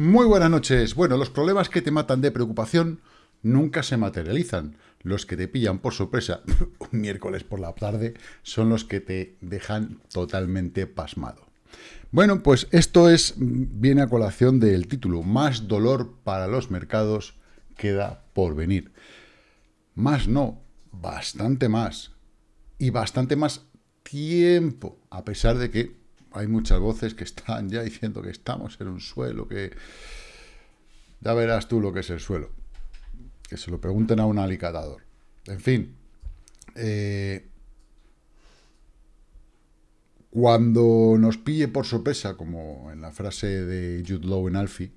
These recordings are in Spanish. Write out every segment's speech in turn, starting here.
Muy buenas noches. Bueno, los problemas que te matan de preocupación nunca se materializan. Los que te pillan por sorpresa un miércoles por la tarde son los que te dejan totalmente pasmado. Bueno, pues esto es viene a colación del título. Más dolor para los mercados queda por venir. Más no, bastante más. Y bastante más tiempo, a pesar de que hay muchas voces que están ya diciendo que estamos en un suelo, que ya verás tú lo que es el suelo. Que se lo pregunten a un alicatador. En fin, eh, cuando nos pille por sorpresa, como en la frase de Jude Law en Alfie,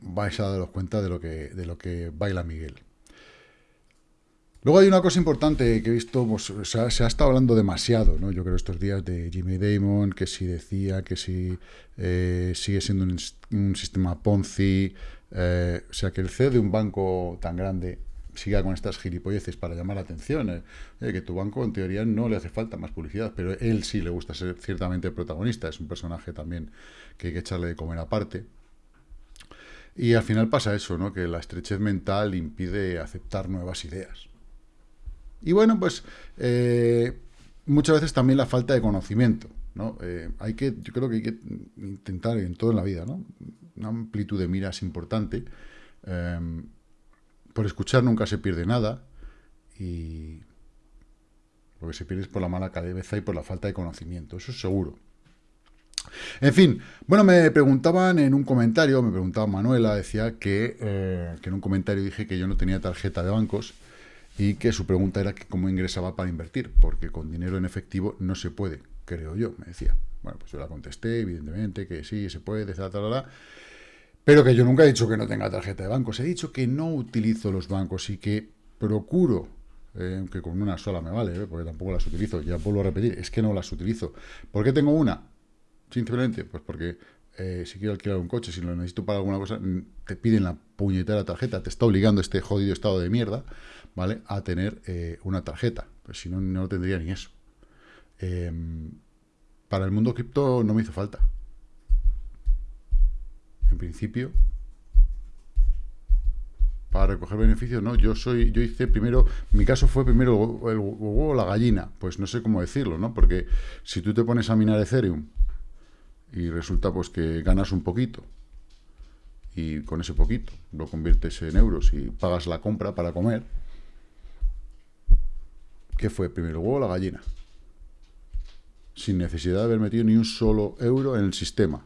vais a daros cuenta de lo que, de lo que baila Miguel. Luego hay una cosa importante que he visto, pues, se, ha, estado hablando demasiado, ¿no? Yo creo estos días de Jimmy Damon, que si decía que si eh, sigue siendo un, sistema Ponzi, eh, o sea, que el CEO de un banco tan grande siga con estas gilipolleces para llamar la atención, eh, que tu banco en teoría no le hace falta más publicidad, pero él sí le gusta ser ciertamente protagonista, es un personaje también que hay que echarle de comer aparte. Y al final pasa eso, ¿no? que la estrechez mental impide aceptar nuevas ideas. Y bueno, pues eh, muchas veces también la falta de conocimiento. ¿no? Eh, hay que, yo creo que hay que intentar en todo en la vida, ¿no? Una amplitud de miras importante. Em, por escuchar nunca se pierde nada. Y lo que se pierde es por la mala cabeza y por la falta de conocimiento. Eso es seguro. En fin, bueno, me preguntaban en un comentario, me preguntaba Manuela, decía que, eh, que en un comentario dije que yo no tenía tarjeta de bancos y que su pregunta era que cómo ingresaba para invertir, porque con dinero en efectivo no se puede, creo yo, me decía. Bueno, pues yo la contesté, evidentemente, que sí, se puede, etc. pero que yo nunca he dicho que no tenga tarjeta de bancos, he dicho que no utilizo los bancos y que procuro, eh, que con una sola me vale, eh, porque tampoco las utilizo, ya vuelvo a repetir, es que no las utilizo. ¿Por qué tengo una? Simplemente, pues porque eh, si quiero alquilar un coche, si lo necesito para alguna cosa, te piden la puñetera tarjeta, te está obligando este jodido estado de mierda, ¿vale? A tener eh, una tarjeta. Pues si no, no tendría ni eso. Em, para el mundo cripto no me hizo falta. En principio, para recoger beneficios, no, yo soy, yo hice primero, mi caso fue primero el huevo o la gallina, pues no sé cómo decirlo, ¿no? Porque si tú te pones a minar Ethereum y resulta pues que ganas un poquito y con ese poquito lo conviertes en euros y pagas la compra para comer, ¿Qué fue primero, el huevo la gallina? Sin necesidad de haber metido ni un solo euro en el sistema.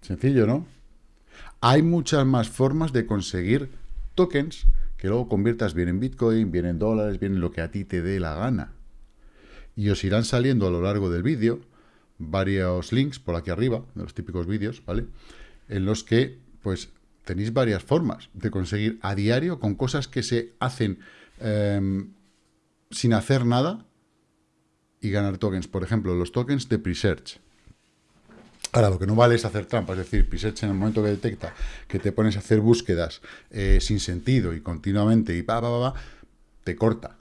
Sencillo, ¿no? Hay muchas más formas de conseguir tokens que luego conviertas bien en Bitcoin, bien en dólares, bien en lo que a ti te dé la gana. Y os irán saliendo a lo largo del vídeo varios links por aquí arriba, de los típicos vídeos, ¿vale? En los que, pues, tenéis varias formas de conseguir a diario con cosas que se hacen em, sin hacer nada y ganar tokens. Por ejemplo, los tokens de Presearch. Ahora, lo que no vale es hacer trampa, es decir, Presearch en el momento que detecta que te pones a hacer búsquedas eh, sin sentido y continuamente y pa, pa, pa, te corta.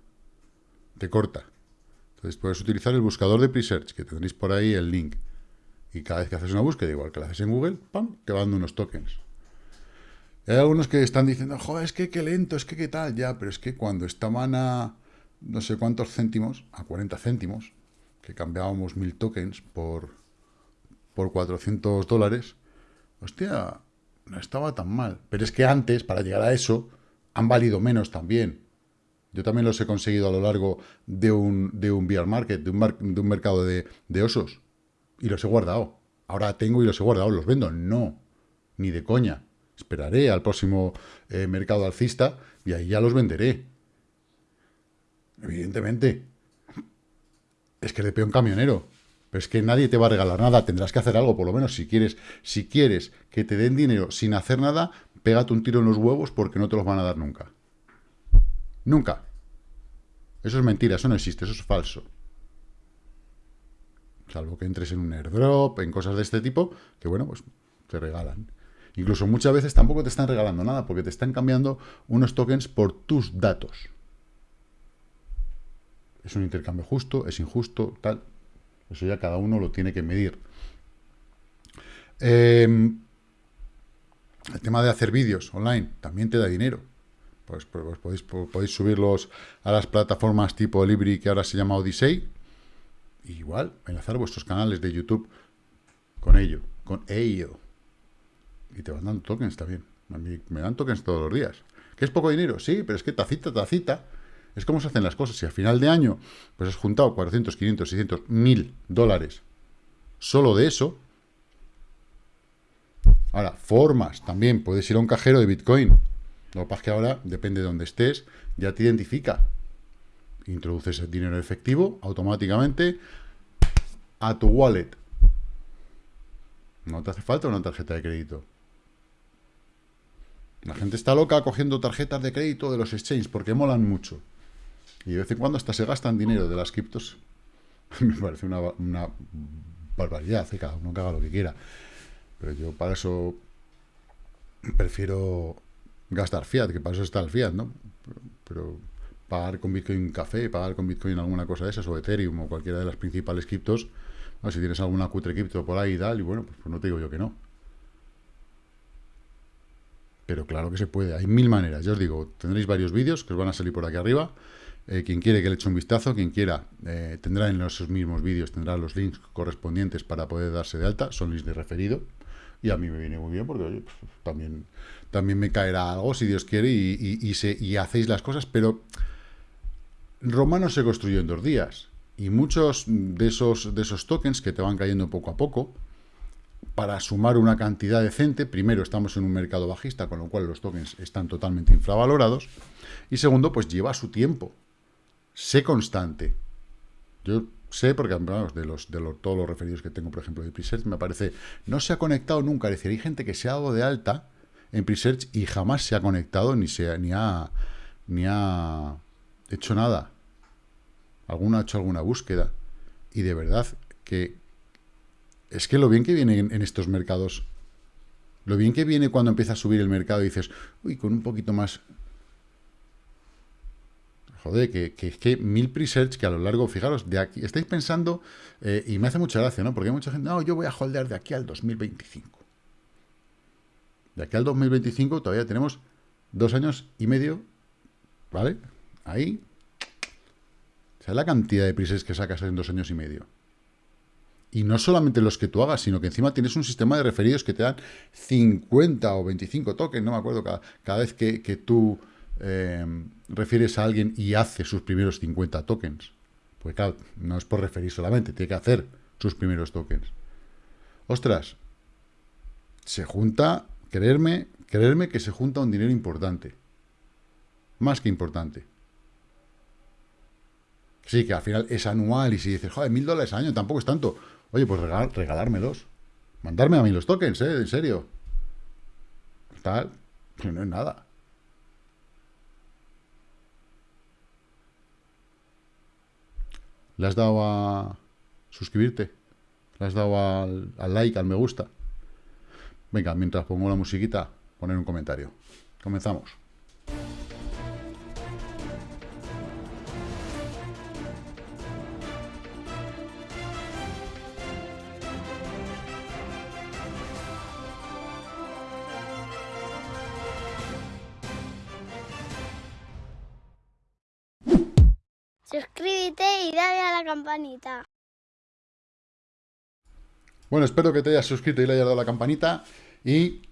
Te corta. Entonces puedes utilizar el buscador de Presearch, que tendréis por ahí el link. Y cada vez que haces una búsqueda, igual que la haces en Google, ¡pam!, te va dando unos tokens. Hay algunos que están diciendo, joder, es que qué lento, es que qué tal, ya, pero es que cuando estaban a no sé cuántos céntimos, a 40 céntimos, que cambiábamos mil tokens por, por 400 dólares, hostia, no estaba tan mal. Pero es que antes, para llegar a eso, han valido menos también. Yo también los he conseguido a lo largo de un, de un bear market, de un, de un mercado de osos. Y los he guardado. Ahora tengo y los he guardado. ¿Los vendo? No. Ni de coña. Esperaré al próximo eh, mercado alcista y ahí ya los venderé. Evidentemente. Es que le pego un camionero. Pero es que nadie te va a regalar nada. Tendrás que hacer algo, por lo menos, si quieres. Si quieres que te den dinero sin hacer nada, pégate un tiro en los huevos porque no te los van a dar nunca. Nunca. Eso es mentira, eso no existe, eso es falso. Salvo que entres en un airdrop, en cosas de este tipo, que bueno, pues te regalan. Incluso muchas veces tampoco te están regalando nada, porque te están cambiando unos tokens por tus datos. es un intercambio justo, es injusto, tal. Eso ya cada uno lo tiene que medir. Em, el tema de hacer vídeos online también te da dinero. Pues, pues, pues podéis, podéis, subirlos a las plataformas tipo Libri, que ahora se llama Odyssey. igual, enlazar vuestros canales de YouTube con ello, con ello. Y te van dando tokens también. me dan tokens todos los días. ¿Que es poco dinero? Sí, pero es que tacita, tacita. Es como se hacen las cosas. Si a final de año pues has juntado 400, 500, 600, 1000 dólares solo de eso. Ahora, formas también. Puedes ir a un cajero de Bitcoin. Lo que pasa es que ahora, depende de donde estés, ya te identifica. Introduces el dinero efectivo automáticamente a tu wallet. No te hace falta una tarjeta de crédito. La gente está loca cogiendo tarjetas de crédito de los exchanges porque molan mucho. Y de vez en cuando hasta se gastan dinero de las criptos. Me parece una, barbaridad, que ¿eh? cada uno que haga lo que quiera. Pero yo para eso prefiero gastar fiat, que para eso está el fiat, ¿no? Pero, pagar con Bitcoin café, pagar con Bitcoin alguna cosa de esas, o Ethereum, o cualquiera de las principales criptos, si tienes alguna cutre cripto por ahí y tal, y bueno, pues, pues no te digo yo que no. Pero claro que se puede, hay mil maneras. Ya os digo, tendréis varios vídeos que os van a salir por aquí arriba. Eh, quien quiere que le eche un vistazo, quien quiera, eh, tendrá en esos mismos vídeos, tendrá los links correspondientes para poder darse de alta, son links de referido. Y a mí me viene muy bien porque oye, pues, también, también me caerá algo, si Dios quiere, y, y, hacéis las cosas, pero Roma no se construyó en dos días. Y muchos de esos, de esos tokens que te van cayendo poco a poco, para sumar una cantidad decente, primero estamos en un mercado bajista, con lo cual los tokens están totalmente infravalorados, y segundo, pues lleva su tiempo. Sé constante. Yo sé, porque de, los, de todos los referidos que tengo, por ejemplo, de Presearch, me parece, no se ha conectado nunca. Es decir, hay gente que se ha dado de alta en Presearch y jamás se ha conectado ni, se, ni, ha, ni ha hecho nada. Alguno ha hecho alguna búsqueda. Y de verdad que es que lo bien que viene en, estos mercados, lo bien que viene cuando empieza a subir el mercado y dices, uy, con un poquito más... Joder, que, es que mil pre-search que a lo largo, fijaros, de aquí, estáis pensando, eh, y me hace mucha gracia, ¿no? Porque hay mucha gente, no, yo voy a holdear de aquí al 2025. De aquí al 2025 todavía tenemos dos años y medio, ¿vale? Ahí. O sea, la cantidad de pre que sacas en dos años y medio. Y no solamente los que tú hagas, sino que encima tienes un sistema de referidos que te dan 50 o 25 tokens, no me acuerdo, cada, vez que, tú eh, refieres a alguien y hace sus primeros 50 tokens. Pues claro, no es por referir solamente, tiene que hacer sus primeros tokens. Ostras, se junta, creerme, creerme que se junta un dinero importante. Más que importante. Sí, que al final es anual y si dices, joder, mil dólares al año tampoco es tanto. Oye, pues regal, regalármelos. Mandarme a mí los tokens, ¿eh? En serio. Tal. No es nada. ¿Le has dado a suscribirte? ¿Le has dado al, al like, al me gusta? Venga, mientras pongo la musiquita, poner un comentario. Comenzamos. Suscríbete y dale a la campanita. Bueno, espero que te hayas suscrito y le hayas dado a la campanita. Y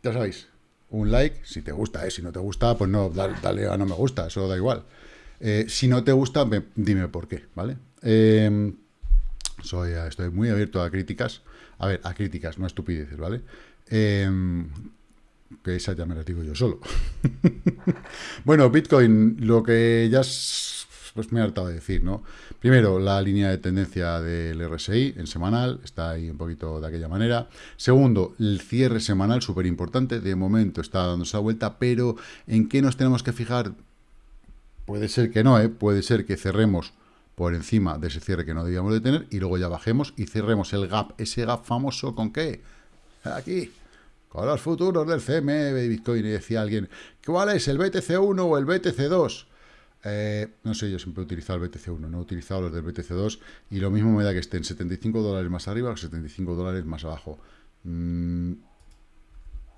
ya sabéis, un like si te gusta, ¿eh? si no te gusta, pues no, dale, a no me gusta, eso da igual. Eh, si no te gusta, dime por qué, ¿vale? Em, soy, estoy muy abierto a críticas. A ver, a críticas, no a estupideces, ¿vale? Eh, que esa ya me la digo yo solo. bueno, Bitcoin, lo que ya pues me he hartado de decir, ¿no? Primero, la línea de tendencia del RSI en semanal, está ahí un poquito de aquella manera. Segundo, el cierre semanal, súper importante, de momento está dando esa vuelta, pero ¿en qué nos tenemos que fijar? Puede ser que no, ¿eh? Puede ser que cerremos por encima de ese cierre que no debíamos de tener y luego ya bajemos y cerremos el gap, ese gap famoso, ¿con qué? Aquí, con los futuros del CME de Bitcoin. Y decía alguien, ¿cuál es el BTC1 o el BTC2? Eh, no sé, yo siempre he utilizado el BTC1, no he utilizado los del BTC2 y lo mismo me da que estén 75 dólares más arriba o 75 dólares más abajo. Mm,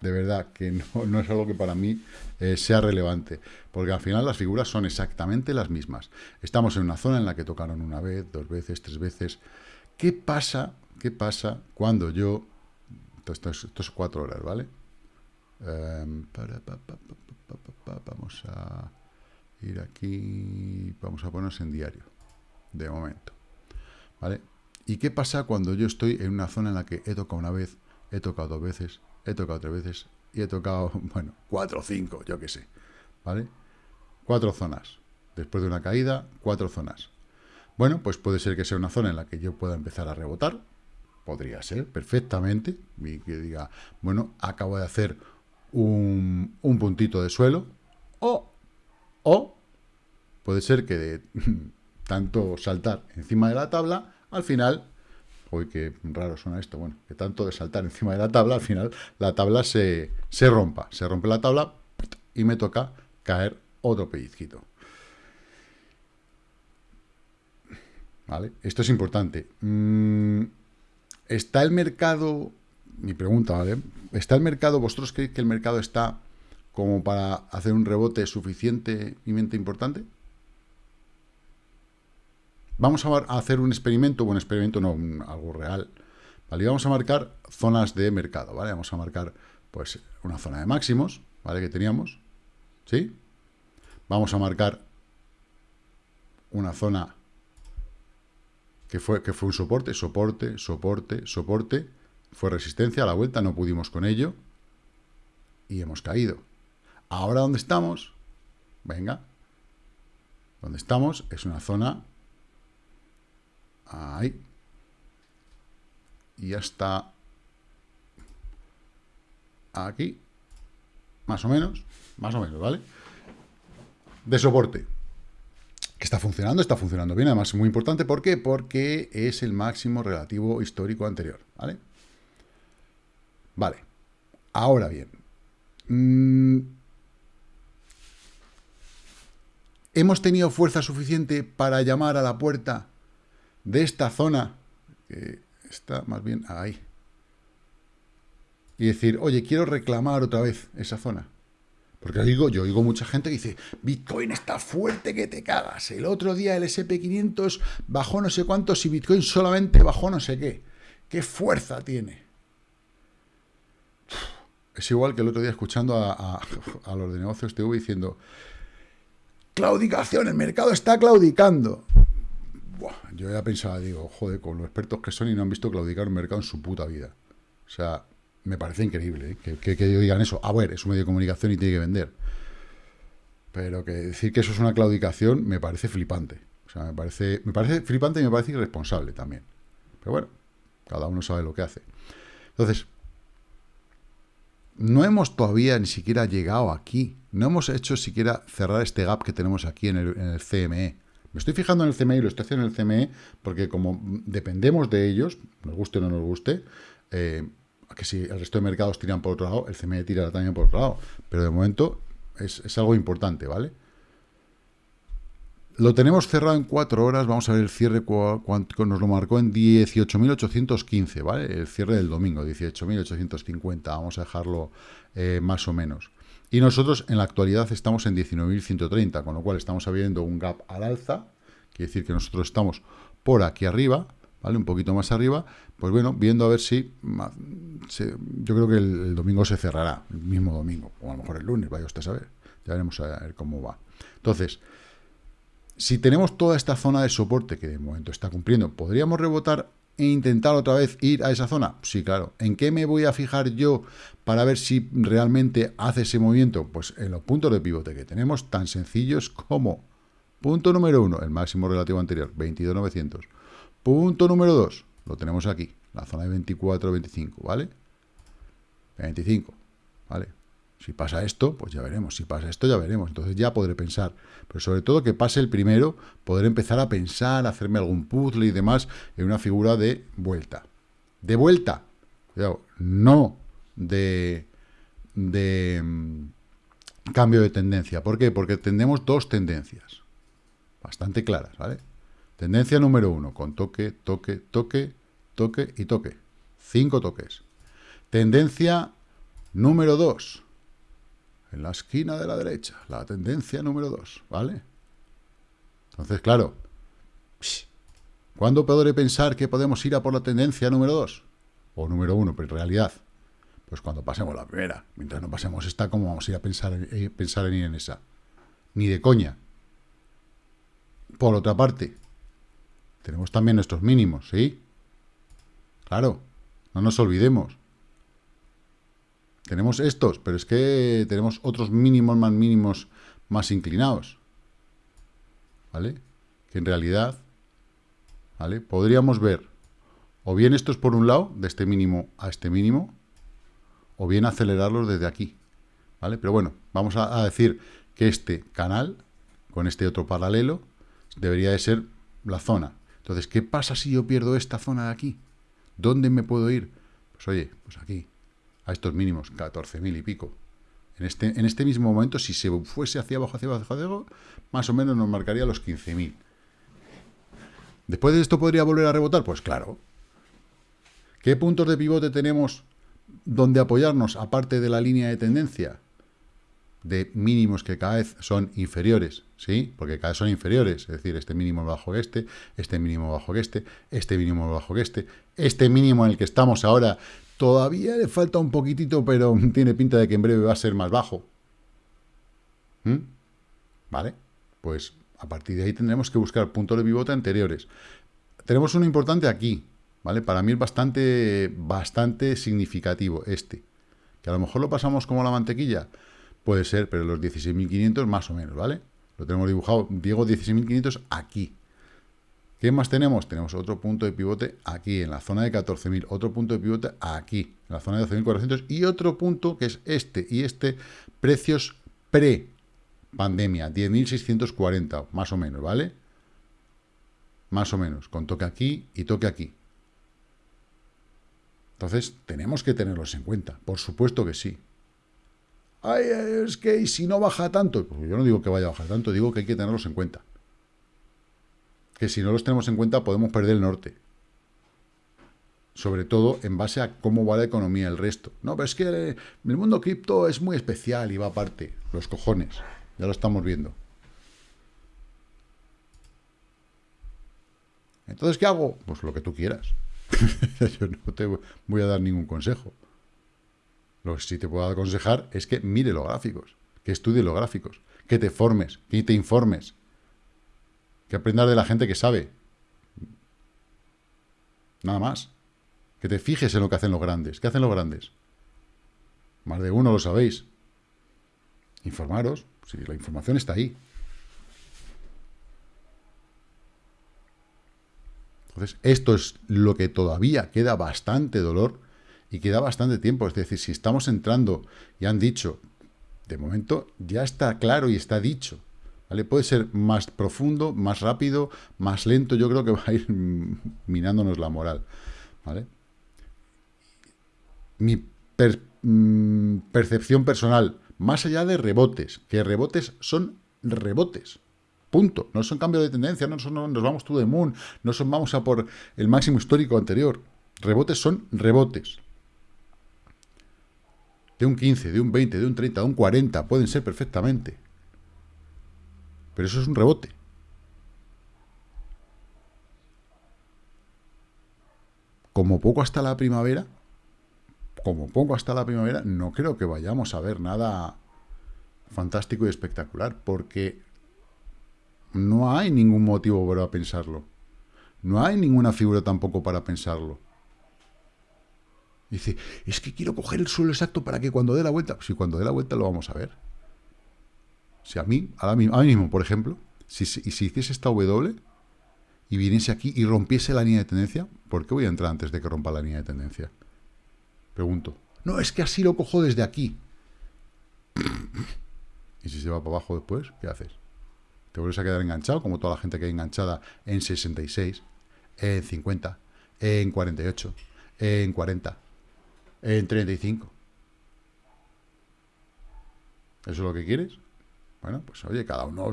de verdad que no, es algo que para mí eh, sea relevante, porque al final las figuras son exactamente las mismas. Estamos en una zona en la que tocaron una vez, dos veces, tres veces. ¿Qué pasa? ¿Qué pasa cuando yo... Esto, es, cuatro horas, ¿vale? Em, vamos a ir aquí, vamos a ponernos en diario, de momento, ¿vale? ¿Y qué pasa cuando yo estoy en una zona en la que he tocado una vez, he tocado dos veces, he tocado tres veces y he tocado, bueno, cuatro o cinco, yo qué sé, ¿vale? Cuatro zonas. Después de una caída, cuatro zonas. Bueno, pues puede ser que sea una zona en la que yo pueda empezar a rebotar, podría ser, perfectamente, y que diga, bueno, acabo de hacer un, un puntito de suelo, o o puede ser que de tanto saltar encima de la tabla, al final, uy, qué raro suena esto, bueno, que tanto de saltar encima de la tabla, al final la tabla se, se rompa, se rompe la tabla y me toca caer otro pellizquito. ¿Vale? Esto es importante. Mm, ¿Está el mercado, mi pregunta, ¿vale? ¿Está el mercado, vosotros creéis que el mercado está como para hacer un rebote suficientemente importante? Vamos a hacer un experimento, un experimento no, algo real, ¿vale? vamos a marcar zonas de mercado, ¿vale? Vamos a marcar, pues, una zona de máximos, ¿vale? Que teníamos, ¿sí? Vamos a marcar una zona que fue, que fue un soporte, soporte, soporte, soporte, fue resistencia, a la vuelta no pudimos con ello, y hemos caído. Ahora, ¿dónde estamos? Venga. Donde estamos es una zona... Ahí. Y ya está... Aquí. Más o menos. Más o menos, ¿vale? De soporte. Que está funcionando, está funcionando bien. Además, es muy importante. ¿Por qué? Porque es el máximo relativo histórico anterior, ¿vale? Vale. Ahora bien. Mmm, ¿Hemos tenido fuerza suficiente para llamar a la puerta de esta zona, que está más bien ahí, y decir, oye, quiero reclamar otra vez esa zona? Porque digo, yo oigo mucha gente que dice, Bitcoin está fuerte que te cagas. El otro día el SP500 bajó no sé cuántos y Bitcoin solamente bajó no sé qué. ¿Qué fuerza tiene? Es igual que el otro día escuchando a, a los de negocios TV diciendo, Claudicación, el mercado está claudicando. Yo ya pensaba, digo, joder, con los expertos que son y no han visto claudicar un mercado en su puta vida. O sea, me parece increíble ¿eh? que, que, digan eso. A ver, es un medio de comunicación y tiene que vender. Pero que decir que eso es una claudicación me parece flipante. O sea, me parece, me parece flipante y me parece irresponsable también. Pero bueno, cada uno sabe lo que hace. Entonces, no hemos todavía ni siquiera llegado aquí. No hemos hecho siquiera cerrar este gap que tenemos aquí en el, CME. Me estoy fijando en el CME y lo estoy haciendo en el CME porque como dependemos de ellos, nos guste o no nos guste, eh, que si el resto de mercados tiran por otro lado, el CME tira también por otro lado. Pero de momento es, es algo importante, ¿vale? Lo tenemos cerrado en 4 horas, vamos a ver el cierre, cuánto nos lo marcó en 18.815, ¿vale? El cierre del domingo, 18.850, vamos a dejarlo eh, más o menos. Y nosotros en la actualidad estamos en 19.130, con lo cual estamos abriendo un gap al alza, quiere decir que nosotros estamos por aquí arriba, ¿vale? Un poquito más arriba, pues bueno, viendo a ver si, yo creo que el, domingo se cerrará, el mismo domingo, o a lo mejor el lunes, vaya usted a saber, ya veremos a ver cómo va. Entonces, si tenemos toda esta zona de soporte que de momento está cumpliendo, ¿podríamos rebotar e intentar otra vez ir a esa zona? Sí, claro. ¿En qué me voy a fijar yo para ver si realmente hace ese movimiento? Pues en los puntos de pivote que tenemos tan sencillos como punto número uno, el máximo relativo anterior, 22.900. Punto número dos, lo tenemos aquí, la zona de 24-25, ¿vale? 25, ¿vale? Si pasa esto, pues ya veremos. Si pasa esto, ya veremos. Entonces ya podré pensar. Pero sobre todo que pase el primero, poder empezar a pensar, hacerme algún puzzle y demás en una figura de vuelta. De vuelta. No de, de mm, cambio de tendencia. ¿Por qué? Porque tenemos dos tendencias. bastante claras, ¿vale? Tendencia número uno, con toque, toque, toque, toque y toque. Cinco toques. Tendencia número dos, en la esquina de la derecha, la tendencia número dos, ¿vale? Entonces, claro, ¿cuándo podré pensar que podemos ir a por la tendencia número dos? O número uno, pero en realidad, pues cuando pasemos la primera. Mientras no pasemos esta, ¿cómo vamos a ir a pensar, eh, pensar en ir en esa? Ni de coña. Por otra parte, tenemos también nuestros mínimos, ¿sí? Claro, no nos olvidemos. Tenemos estos, pero es que tenemos otros mínimos más mínimos más inclinados. ¿Vale? Que en realidad, ¿vale? Podríamos ver o bien estos por un lado, de este mínimo a este mínimo, o bien acelerarlos desde aquí, ¿vale? Pero bueno, vamos a, decir que este canal, con este otro paralelo, debería de ser la zona. Entonces, ¿qué pasa si yo pierdo esta zona de aquí? ¿Dónde me puedo ir? Pues oye, pues aquí, a estos mínimos, 14.000 y pico. En este, en este mismo momento, si se fuese hacia abajo, hacia abajo, hacia abajo, más o menos nos marcaría los 15.000. ¿Después de esto podría volver a rebotar? Pues claro. ¿Qué puntos de pivote tenemos donde apoyarnos, aparte de la línea de tendencia, de mínimos que cada vez son inferiores, ¿sí? Porque cada vez son inferiores, es decir, este mínimo bajo que este, este mínimo bajo que este, este mínimo bajo que este, este mínimo en el que estamos ahora todavía le falta un poquitito, pero tiene pinta de que en breve va a ser más bajo. ¿Mm? ¿Vale? Pues a partir de ahí tendremos que buscar puntos de pivote anteriores. Tenemos uno importante aquí, ¿vale? Para mí es bastante, bastante significativo este. Que a lo mejor lo pasamos como la mantequilla, puede ser, pero los 16.500 más o menos, ¿vale? Lo tenemos dibujado, Diego 16.500 aquí. ¿Qué más tenemos? Tenemos otro punto de pivote aquí, en la zona de 14.000, otro punto de pivote aquí, en la zona de 12.400, y otro punto que es este, y este, precios pre-pandemia, 10.640, más o menos, ¿vale? Más o menos, con toque aquí y toque aquí. Entonces, tenemos que tenerlos en cuenta, por supuesto que sí. Ay, es que si no baja tanto, pues yo no digo que vaya a bajar tanto, digo que hay que tenerlos en cuenta. Que si no los tenemos en cuenta podemos perder el norte. Sobre todo en base a cómo va la economía el resto. No, pero es que el mundo cripto es muy especial y va aparte. Los cojones. Ya lo estamos viendo. Entonces, ¿qué hago? Pues lo que tú quieras. Yo no te voy a dar ningún consejo. Lo que sí te puedo aconsejar es que mire los gráficos, que estudie los gráficos, que te formes, que te informes, que aprendas de la gente que sabe. Nada más. Que te fijes en lo que hacen los grandes. ¿Qué hacen los grandes? Más de uno lo sabéis. Informaros. Si la información está ahí. Entonces, esto es lo que todavía queda bastante dolor y queda bastante tiempo. Es decir, si estamos entrando y han dicho, de momento ya está claro y está dicho. ¿vale? Puede ser más profundo, más rápido, más lento. Yo creo que va a ir minándonos la moral. ¿vale? Mi mm, percepción personal, más allá de rebotes, que rebotes son rebotes. Punto. No son cambios de tendencia, no, son, nos vamos to the moon, no son vamos a por el máximo histórico anterior. Rebotes son rebotes. De un 15, de un 20, de un 30, de un 40, pueden ser perfectamente. Pero eso es un rebote. Como poco hasta la primavera, como poco hasta la primavera, no creo que vayamos a ver nada fantástico y espectacular, porque no hay ningún motivo para pensarlo. No hay ninguna figura tampoco para pensarlo. Dice, es que quiero coger el suelo exacto para que cuando dé la vuelta... Si cuando dé la vuelta lo vamos a ver. Si a mí, ahora mismo, por ejemplo, si, si, si hiciese esta W y viniese aquí y rompiese la línea de tendencia, ¿por qué voy a entrar antes de que rompa la línea de tendencia? Pregunto. No, es que así lo cojo desde aquí. ¿Y si se va para abajo después? ¿Qué haces? te vuelves a quedar enganchado, como toda la gente que hay enganchada en 66, en 50, en 48, en 40, en 35. ¿Eso es lo que quieres? Bueno, pues oye, cada uno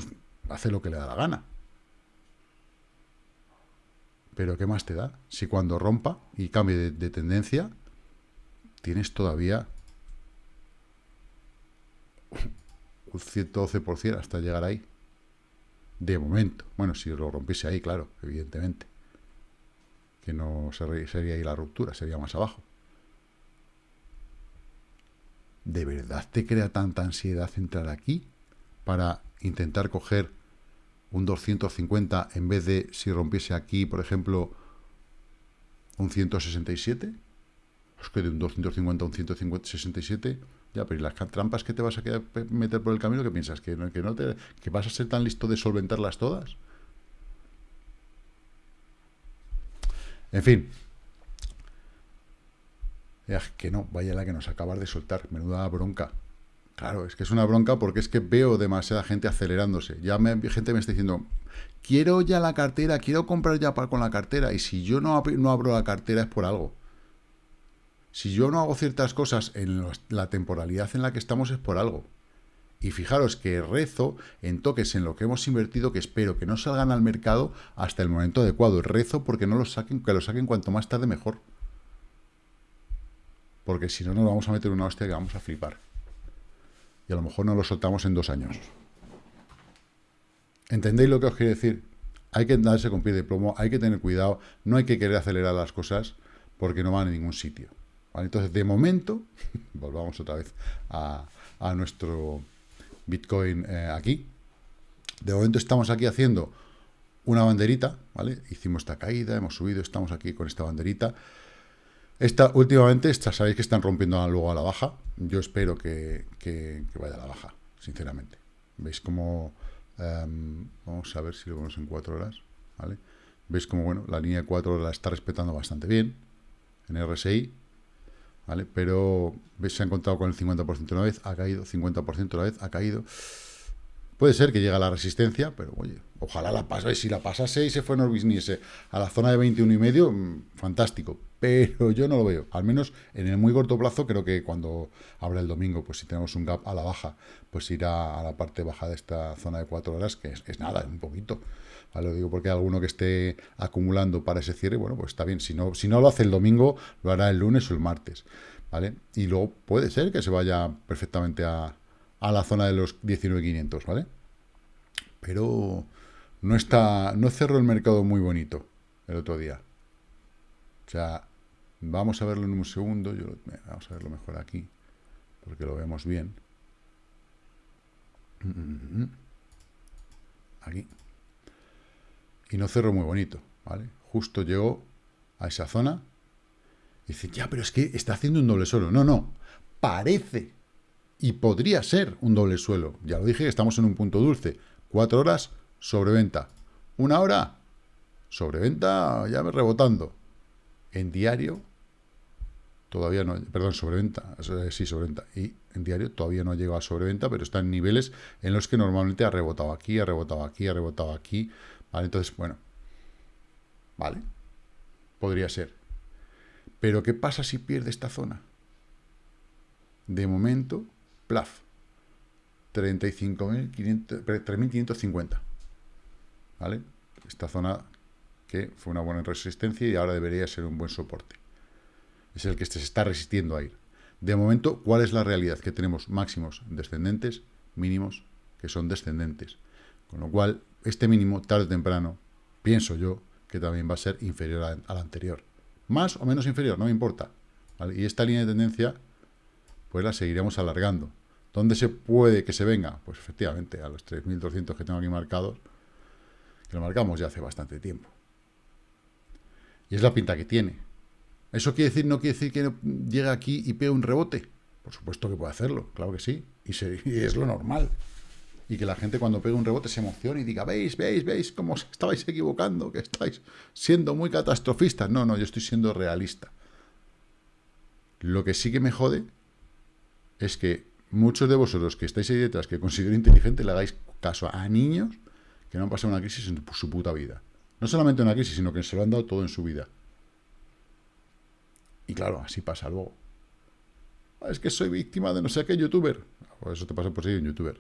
hace lo que le da la gana. Pero ¿qué más te da? Si cuando rompa y cambie de, de tendencia, tienes todavía un 112% hasta llegar ahí. De momento. Bueno, si lo rompiese ahí, claro, evidentemente. Que no sería ahí la ruptura, sería más abajo. ¿De verdad te crea tanta ansiedad entrar aquí para intentar coger un 250 en vez de si rompiese aquí, por ejemplo, un 167? Es que de un 250 a un 167 ya, pero ¿y las trampas que te vas a meter por el camino? ¿Qué piensas? ¿Que que no te, que vas a ser tan listo de solventarlas todas? En fin. Que no, vaya la que nos acabas de soltar. Menuda bronca. Claro, es que es una bronca porque es que veo demasiada gente acelerándose. Ya gente me está diciendo, quiero ya la cartera, quiero comprar ya con la cartera. Y si yo no, no abro la cartera es por algo. Si yo no hago ciertas cosas en la temporalidad en la que estamos es por algo. Y fijaros que rezo en toques en lo que hemos invertido que espero que no salgan al mercado hasta el momento adecuado. Rezo porque no los saquen, que lo saquen cuanto más tarde mejor. Porque si no nos vamos a meter una hostia que vamos a flipar. Y a lo mejor no lo soltamos en dos años. ¿Entendéis lo que os quiero decir? Hay que darse con pie de plomo, hay que tener cuidado, no hay que querer acelerar las cosas porque no van a ningún sitio. Entonces, de momento, volvamos otra vez a, nuestro Bitcoin eh, aquí. De momento estamos aquí haciendo una banderita, ¿vale? Hicimos esta caída, hemos subido, estamos aquí con esta banderita. Esta, últimamente, esta, sabéis que están rompiendo luego a la baja. Yo espero que, vaya a la baja, sinceramente. ¿Veis cómo... Em, vamos a ver si lo vemos en cuatro horas, ¿vale? ¿Veis cómo, bueno, la línea de cuatro horas la está respetando bastante bien en RSI, ¿vale? Pero se ha encontrado con el 50% una vez, ha caído, 50% una vez, ha caído. Puede ser que llegue a la resistencia, pero oye, ojalá la pase. Si la pasase y se fue viniese a la zona de 21 y medio, mm, fantástico. Pero yo no lo veo. Al menos en el muy corto plazo, creo que cuando abra el domingo, pues si tenemos un gap a la baja, pues irá a la parte baja de esta zona de 4 horas, que es, es nada, un poquito. Lo digo porque hay alguno que esté acumulando para ese cierre, bueno, pues está bien. Si no, si no lo hace el domingo, lo hará el lunes o el martes, ¿vale? Y luego puede ser que se vaya perfectamente a, la zona de los 19.500, ¿vale? Pero no está, no cerró el mercado muy bonito el otro día. O sea, vamos a verlo en un segundo. Yo, vamos a verlo mejor aquí, porque lo vemos bien. Mm, aquí y no cerró muy bonito, ¿vale? Justo llegó a esa zona y dice, ya, pero es que está haciendo un doble suelo. No, no, parece y podría ser un doble suelo. Ya lo dije, estamos en un punto dulce. Cuatro horas, sobreventa. Una hora, sobreventa, ya me rebotando. En diario, todavía no, perdón, sobreventa, sí, sobreventa. Y en diario todavía no ha llegado a sobreventa, pero está en niveles en los que normalmente ha rebotado aquí, ha rebotado aquí, ha rebotado aquí, ¿Vale? Entonces, bueno, ¿vale? Podría ser. Pero ¿qué pasa si pierde esta zona? De momento, plaf. 35.550. ¿Vale? Esta zona que fue una buena resistencia y ahora debería ser un buen soporte. Es el que se está resistiendo a ir. De momento, ¿cuál es la realidad? Que tenemos máximos descendentes, mínimos que son descendentes. Con lo cual, este mínimo, tarde o temprano, pienso yo, que también va a ser inferior al anterior. Más o menos inferior, no me importa. Y esta línea de tendencia, pues la seguiremos alargando. ¿Dónde se puede que se venga? Pues efectivamente, a los 3.200 que tengo aquí marcados, que lo marcamos ya hace bastante tiempo. Y es la pinta que tiene. ¿Eso quiere decir, no quiere decir que llegue aquí y pegue un rebote? Por supuesto que puede hacerlo, claro que sí. y es lo normal y que la gente cuando pega un rebote se emocione y diga, veis, veis, veis cómo os estabais equivocando, que estáis siendo muy catastrofistas. No, no, yo estoy siendo realista. Lo que sí que me jode es que muchos de vosotros que estáis ahí detrás, que considero inteligente, le hagáis caso a niños que no han pasado una crisis en su puta vida. No solamente una crisis, sino que se lo han dado todo en su vida. Y claro, así pasa luego. Es que soy víctima de no sé qué youtuber. Pues eso te pasa por ser un youtuber.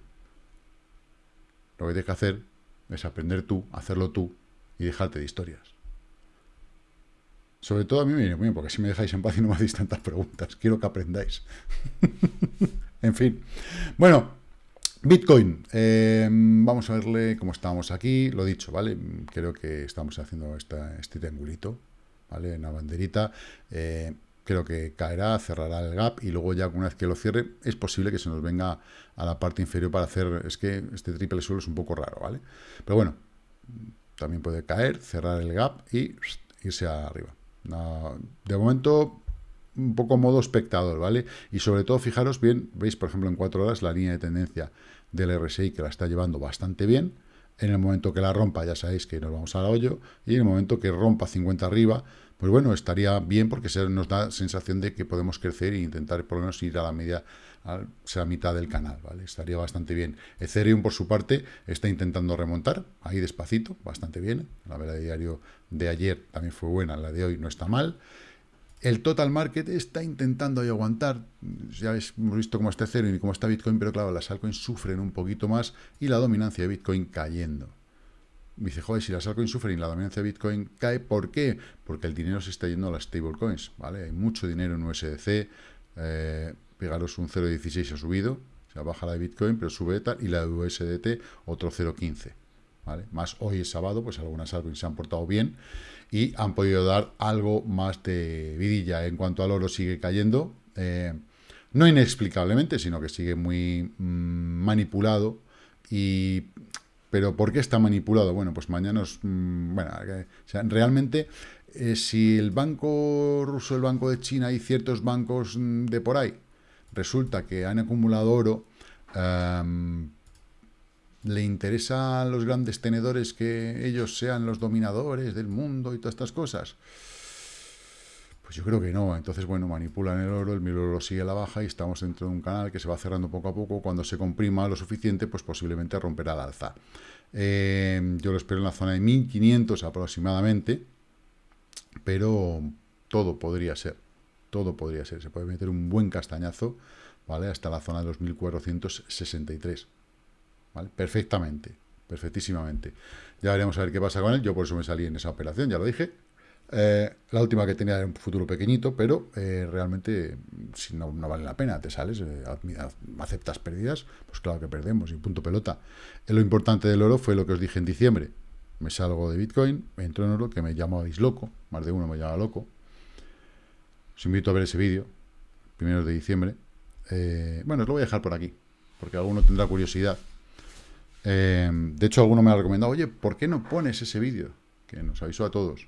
Lo que tienes que hacer es aprender tú, hacerlo tú y dejarte de historias. Sobre todo a mí me viene bien, porque si me dejáis en paz y no me hacéis tantas preguntas. Quiero que aprendáis. en fin. Bueno, Bitcoin. Eh, vamos a verle cómo estamos aquí. Lo dicho, ¿vale? Creo que estamos haciendo esta, este triangulito, ¿vale? Una banderita. Eh, creo que caerá, cerrará el gap y luego ya una vez que lo cierre es posible que se nos venga a la parte inferior para hacer, es que este triple suelo es un poco raro, ¿vale? Pero bueno, también puede caer, cerrar el gap y irse arriba. De momento, un poco modo espectador, ¿vale? Y sobre todo, fijaros bien, veis, por ejemplo, en cuatro horas la línea de tendencia del RSI que la está llevando bastante bien. En el momento que la rompa, ya sabéis que nos vamos al hoyo. Y en el momento que rompa 50 arriba, pues bueno, estaría bien porque se nos da sensación de que podemos crecer e intentar por lo menos ir a la media, a la mitad del canal, ¿vale? Estaría bastante bien. Ethereum, por su parte, está intentando remontar, ahí despacito, bastante bien. La vela diario de ayer también fue buena, la de hoy no está mal. El total market está intentando ahí aguantar. Ya hemos visto cómo está Ethereum y cómo está Bitcoin, pero claro, las altcoins sufren un poquito más y la dominancia de Bitcoin cayendo dice, joder, si las altcoins sufren y la dominancia de Bitcoin cae, ¿por qué? Porque el dinero se está yendo a las stablecoins, ¿vale? Hay mucho dinero en USDC, eh, pegaros un 0.16 ha subido, o sea, baja la de Bitcoin, pero sube tal, y la de USDT otro 0.15, ¿vale? Más hoy es sábado, pues algunas altcoins se han portado bien y han podido dar algo más de vidilla. En cuanto al oro sigue cayendo, eh, no inexplicablemente, sino que sigue muy mm, manipulado y pero ¿por qué está manipulado? Bueno, pues mañana os... Mm, bueno, realmente, eh, si el banco ruso, el banco de China y ciertos bancos mm, de por ahí, resulta que han acumulado oro, em, ¿le interesa a los grandes tenedores que ellos sean los dominadores del mundo y todas estas cosas? Pues yo creo que no. Entonces, bueno, manipulan el oro, el mil oro sigue a la baja y estamos dentro de un canal que se va cerrando poco a poco. Cuando se comprima lo suficiente, pues posiblemente romperá el alza. Eh, yo lo espero en la zona de 1500 aproximadamente, pero todo podría ser. Todo podría ser. Se puede meter un buen castañazo, ¿vale? Hasta la zona de los 1463. Perfectamente. Perfectísimamente. Ya veremos a ver qué pasa con él. Yo por eso me salí en esa operación, ya lo dije. Eh, la última que tenía era un futuro pequeñito, pero eh, realmente si no, vale la pena, te sales, eh, aceptas pérdidas, pues claro que perdemos y punto pelota. lo importante del oro fue lo que os dije en diciembre. Me salgo de Bitcoin, me entro en oro, que me llamáis loco, más de uno me llama loco. Os invito a ver ese vídeo, primero de diciembre. bueno, os lo voy a dejar por aquí, porque alguno tendrá curiosidad. De hecho, alguno me ha recomendado, oye, ¿por qué no pones ese vídeo? Que nos avisó a todos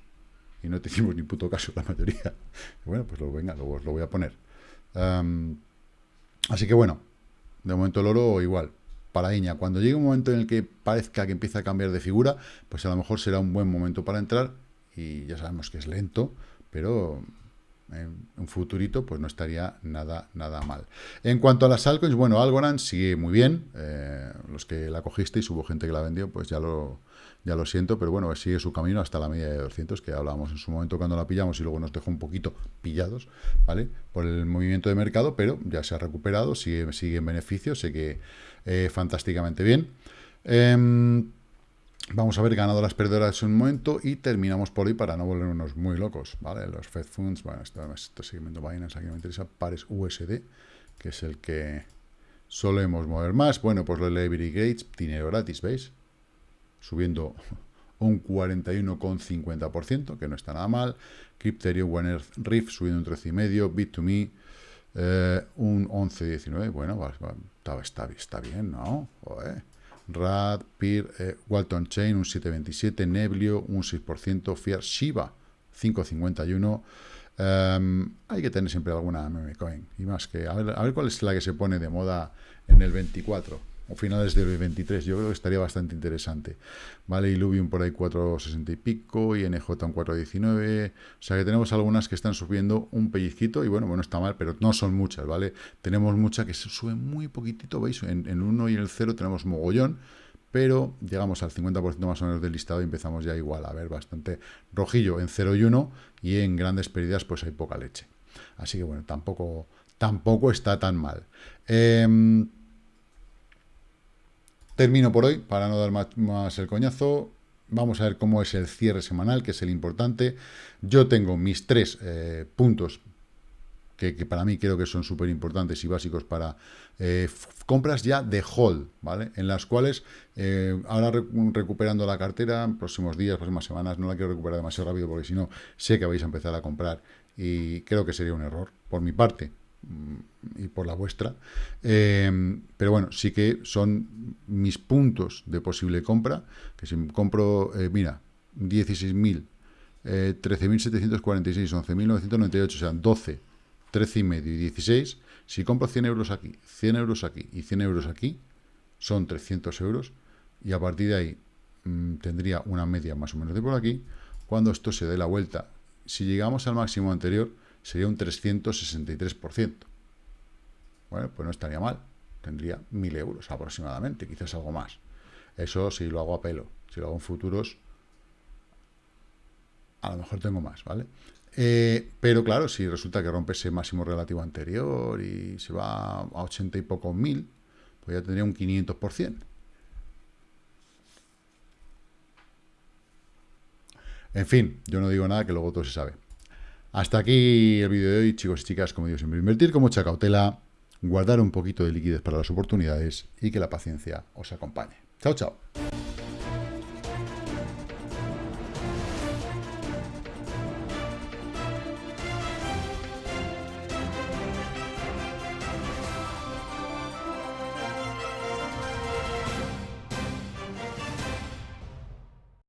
y no te hicimos ni puto caso la mayoría. Bueno, pues lo, venga, lo, lo voy a poner. así que bueno, de momento el oro igual, para Iña. Cuando llegue un momento en el que parezca que empieza a cambiar de figura, pues a lo mejor será un buen momento para entrar y ya sabemos que es lento, pero en un futurito pues no estaría nada, nada mal. En cuanto a las altcoins, bueno, Algorand sigue muy bien. Eh, los que la cogisteis, hubo gente que la vendió, pues ya lo, ya lo siento, pero bueno, sigue su camino hasta la media de 200, que hablábamos en su momento cuando la pillamos y luego nos dejó un poquito pillados, ¿vale? Por el movimiento de mercado, pero ya se ha recuperado, sigue, sigue en beneficio, sé que eh, fantásticamente bien. Em, vamos a ver ganadoras perdedoras en un momento y terminamos por hoy para no volvernos muy locos, ¿vale? Los Fed Funds, bueno, esto, este seguimiento Binance, aquí me interesa, pares USD, que es el que solemos mover más. Bueno, pues los Liberty Gates, dinero gratis, ¿veis? subiendo un 41,50%, que no está nada mal. Crypterium, One Earth Rift subiendo un 13,5%. Bit2Me eh, un 11,19%. Bueno, está, está, bien, ¿no? Rad, Peer, eh, Walton Chain un 7,27%. Neblio un 6%. Fiat Shiba 5,51%. Em, hay que tener siempre alguna meme coin. Y más que, a ver, a ver cuál es la que se pone de moda en el 24 o finales del 23. Yo creo que estaría bastante interesante. Vale, Illuvium por ahí 4.60 y pico, y NJ un 4.19. O sea que tenemos algunas que están subiendo un pellizquito, y bueno, bueno, está mal, pero no son muchas, ¿vale? Tenemos muchas que se suben muy poquitito, ¿veis? En, el 1 y el 0 tenemos mogollón, pero llegamos al 50% más o menos del listado y empezamos ya igual a ver bastante rojillo en 0 y 1, y en grandes pérdidas pues hay poca leche. Así que bueno, tampoco, tampoco está tan mal. Eh, Termino por hoy, para no dar más, el coñazo. vamos a ver cómo es el cierre semanal, que es el importante. Yo tengo mis tres eh, puntos que, para mí creo que son súper importantes y básicos para eh, compras ya de hold, ¿vale? En las cuales eh, ahora recuperando la cartera, próximos días, próximas semanas, no la quiero recuperar demasiado rápido porque si no sé que vais a empezar a comprar y creo que sería un error por mi parte y por la vuestra. Em, pero bueno, sí que son mis puntos de posible compra, que si compro, eh, mira, 16.000, 13.746, 11.998, o sea, 12 13 y medio y 16, si compro 100 euros aquí, 100 euros aquí y 100 euros aquí, son 300 euros y a partir de ahí mm, tendría una media más o menos de por aquí. Cuando esto se dé la vuelta, si llegamos al máximo anterior, sería un 363%. Bueno, pues no estaría mal. Tendría 1.000 euros aproximadamente, quizás algo más. Eso si lo hago a pelo. Si lo hago en futuros, a lo mejor tengo más, ¿vale? Eh, pero claro, si resulta que rompe ese máximo relativo anterior y se va a 80 y pocos mil, pues ya tendría un 500%. En fin, yo no digo nada que luego todo se sabe. Hasta aquí el vídeo de hoy, chicos y chicas, como digo siempre, invertir con mucha cautela, guardar un poquito de liquidez para las oportunidades y que la paciencia os acompañe. Chao, chao.